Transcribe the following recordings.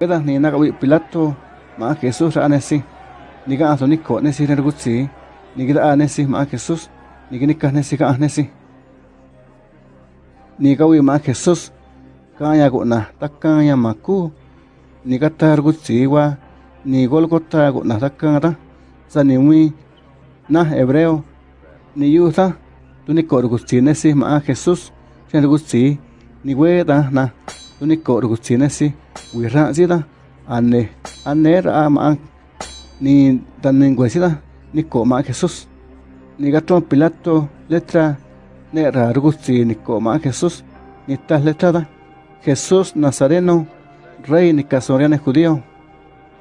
Queda ni na kawi Pilato ma Jesús ra nesi. Ni ga aso ni ko nesi re gutsi. Ni gida nesi ma Jesús. Ni gini ka nesi ka nesi. Ni kawi ma Jesús. Kaya ko na takanya maku. Ni kata gutsi wa ni Golgota ko na takanga sa ni wi na hebreo ni yuta tu ni ko gutsi nesi ma Jesús. Chen gutsi ni weda na tu ni ko gutsi nesi wira sida ane ane ra ni tanen sida ni ko ma Jesús. Ni gato Pilato letra ne ra ni ko ma Jesús. Ni tas letrada Jesús Nazareno rey ni casoriane judío.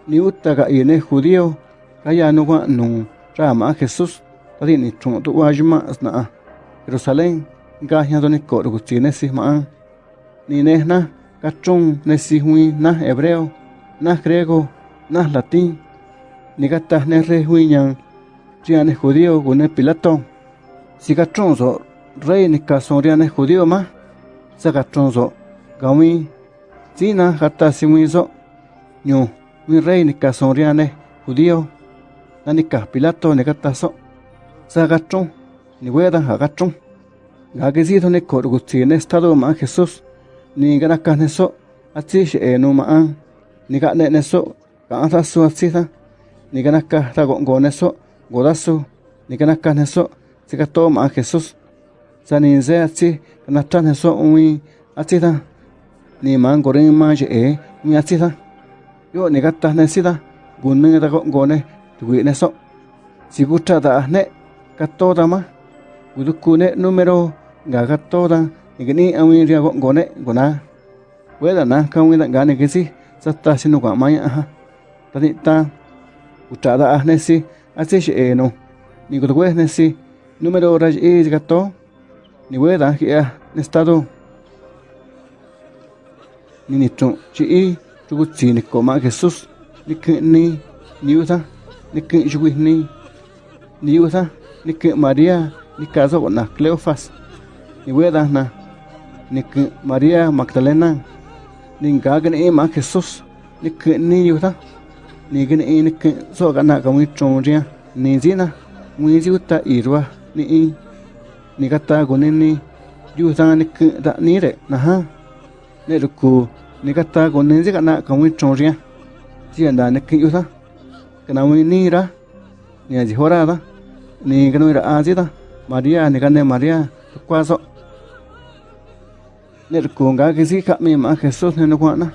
Ni uta ga ine judío. Kaya no wa no ra ma Jesús. Tadi ni juma asna Jerusalén. Ga ya do ni ko rugusti ne si ma ni nehna kachon nesi hui na hebreo na griego na latín. Ni ne re hui ñan riane judío gune pilato. Si kachon so rey ni kason riane judío ma sa kachon so gawi. Sina gata si hui so ñu. Mi rey ni judío. Na ni pilato ni gata so sa kachon ni ga que si ne ko gutsi ne estado ma jesús ni gana kane so ati she e no ma an ni ka ne ne so ka ta su ati ta ni gana ka ta go go ne su ni gana ka ne so to ma jesus sa ni ze ati na ta umi so mi ta ni ma an go re je e mi ati ta yo ni ka ta ne si ta gun ah ne ta go ne tu gi ne si gu ta da ne ka ta ma gu du ku ne numero ga ta igini awi ria go gone gona weda na ka wi da gane kisi satta sinu kwa maya ha tani ta utada ahne si ase she eno ni go we ne si número raj e gato ni weda ki a estado ni ni tron chi i tu bu chi ni ko ma jesus. Ni ke ni uta ni ke ju ni uta ni ke maria ni caso na cleofas ni weda na ni María Magdalena ni gagan e eh, ma Jesús ni que ni yo ta. Ni gan e ni que so gan ka mi chonria ni zina mi zi uta irwa ni ni gata gun ni yu ta ni que eh, da ni re na ha. Ne ru ku ni gata gun ni zi gan ka mi chonria zi anda ni que yo ta. Kana mi ni ra. Ni a zi hora da ni gan mi ra a zi da María ni gan de María Cuatro. nirkunga kisi kami ma Jesús ne nukwana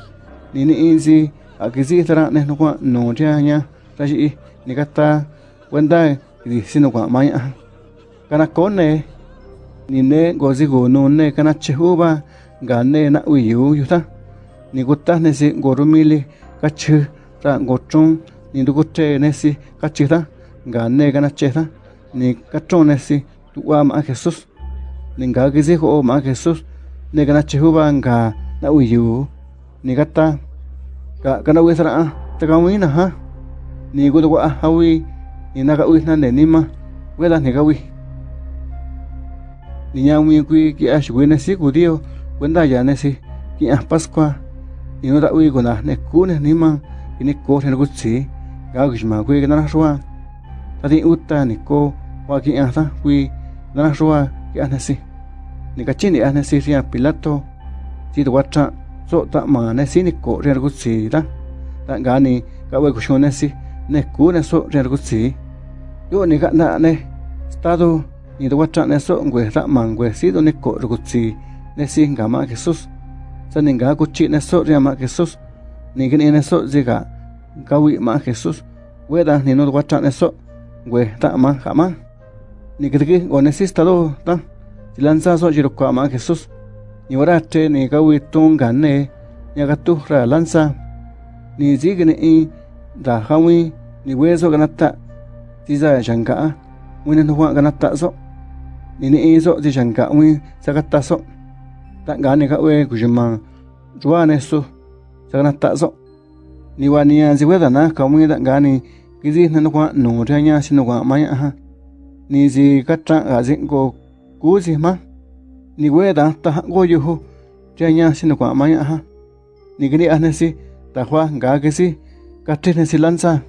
nini inzi a kisi tara ne nukwa nunche anya tashi nikata wenda kisi nukwa maya kana kone nine gozi gunu ne kana chehuba gane na uyu yuta nikuta ne si gorumili kachi ta gochun nindukute ne si kachi ta gane kana cheta ni kachon ne si tuwa ma Jesús ninga kisi ho ma Jesus ne kana chehuba nga na uyu ni gata ka kana we sara ta ka wina ha? Ni go to ha wi ni na uisna ne ni ma we da ne ka wi ni nya mi ku ki a shwe na si ku dio kuenda ya ne si ki a pascua. Ni no ta wi go na ne ku ne ni ma ni ne ko ne ku si ga gi ma ku shwa ta ti ni ko wa ki a ta na shwa ki a ne si ni kachini ane si ria pilato si to wacha so ta ma ne si ni ko ria gu si da ta ga ni ka we ku sho ne si ne ku ne so ria yo ni ne estado ni to wacha ne so ngwe ra ma ngwe si do ni ko gu si ne si ga ma jesus sa ni ga ku chi ne so ria ma jesus ni ga ni ne so zi ga ga wi ma jesus we da ni no wacha ne so ma ga ma. Ni ta si lanza so jiro kwa ma Jesus ni warate ni gawi tunga ne nya ga lanza ni zigne i da hawi ni weso ganata ti za janga wina no wa ganata so ni ni so ti janga wi sakata so ta ga ni ga we kujima ruwa ne so saganata so ni wa ni an weda na ka wi da ga ni kizi na no kwa no ta nya si no kwa ma ya ha. Ni zi ka tra ga zin ko kuzi ma. Ni we da ta go yu hu. Ja nya sin kwa ma ya ha. Ni gni ane si ta khwa ga ge si. Ka te ne si lan sa.